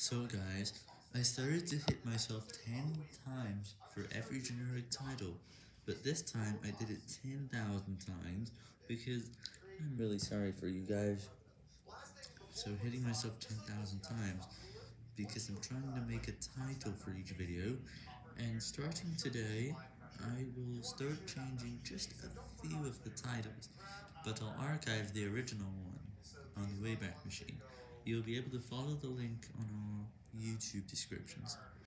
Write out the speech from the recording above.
So guys, I started to hit myself 10 times for every generic title, but this time I did it 10,000 times because I'm really sorry for you guys. So hitting myself 10,000 times because I'm trying to make a title for each video, and starting today, I will start changing just a few of the titles, but I'll archive the original one on the Wayback Machine. You'll be able to follow the link on YouTube descriptions.